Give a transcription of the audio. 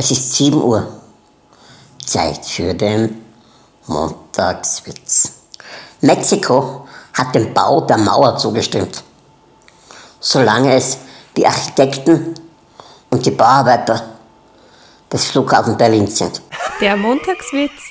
Es ist 7 Uhr. Zeit für den Montagswitz. Mexiko hat dem Bau der Mauer zugestimmt, solange es die Architekten und die Bauarbeiter des Flughafens Berlin sind. Der Montagswitz